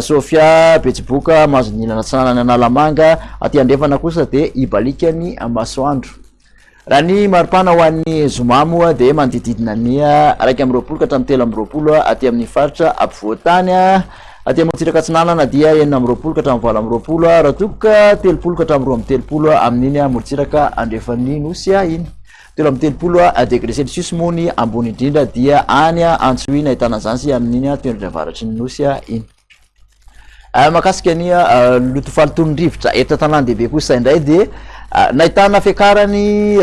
Sofia betsiboka mahazo ny ilana tsara any Analamanga, aty andrefana kosa dia hibaliaka ny masoandro. Raha ny maripana ho an'ny zoma moa dia manodididina ny iraika amby roapolo ka hatramin'ny telo amby roapolo aty amin'ny faritra ampovoan-tany. Aty amin'ny motsiraka atsinanana dia enina amby roapolo ka hatramin'ny valo amby roapolo raha toa ka telopolo ka hatramin'ny roa amby telopolo amin'iny motsiraka andrefan'ny nosy iny. Telo amby telopolo degre celsius moa ny ambony indrindra dia any Antsohihy no ahitana an'izany sy amin'iny tendrony avaratry ny Nosy iny. Ah, makasika ny ah, loto faliton'ny rivotra eto an-tanàn-dehibe kosa indray dia ah, nahitana fiakarany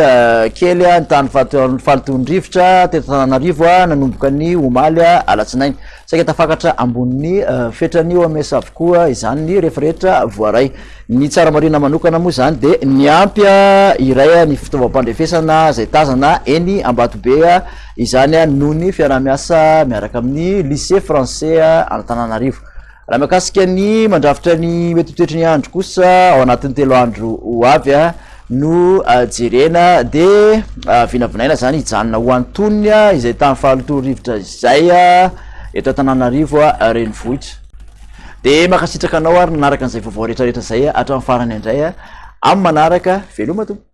kely ny tany faliton'ny rivotra teto Tananarivo nanomboka ny omaly alatsinainy Saika tafakatra ambonin'ny fetran'ny OMS avokoa izany ny rehefa rehetra voaray. Ny tsara marina manokana moa izany dia niampy iray ny fitaovam-pandrefesana izay tazana eny Ambatobe izany noho ny fiaraha-miasa miaraka amin'ny Lycée Français an'Antananarivo. Raha mikasika ny mandrafitra ny mety ho toetry ny andro kosa ao anatin'ny telo andro ho avy no jerena de vinavinaina zany hijanona ho antonony izay tany fahalotoa rivotra izay eto Antananarivo renivohitra de makasitraka anao ary nanaraka an'izay vaovao retraretra zay hatramin'ny farany indray amin'ny manaraka veloma tompo